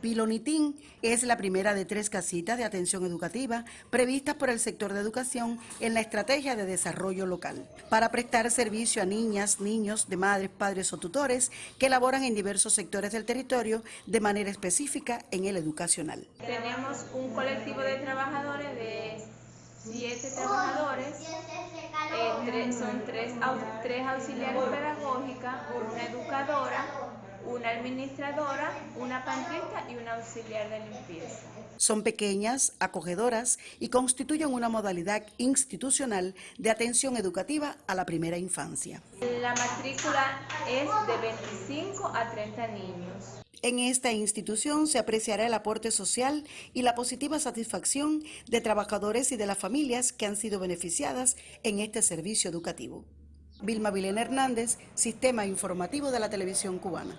Pilonitín es la primera de tres casitas de atención educativa previstas por el sector de educación en la estrategia de desarrollo local para prestar servicio a niñas, niños de madres, padres o tutores que laboran en diversos sectores del territorio de manera específica en el educacional. Tenemos un colectivo de trabajadores de siete trabajadores, eh, son tres, tres auxiliares pedagógicas, una educadora, una administradora, una pantrista y una auxiliar de limpieza. Son pequeñas, acogedoras y constituyen una modalidad institucional de atención educativa a la primera infancia. La matrícula es de 25 a 30 niños. En esta institución se apreciará el aporte social y la positiva satisfacción de trabajadores y de las familias que han sido beneficiadas en este servicio educativo. Vilma Vilena Hernández, Sistema Informativo de la Televisión Cubana.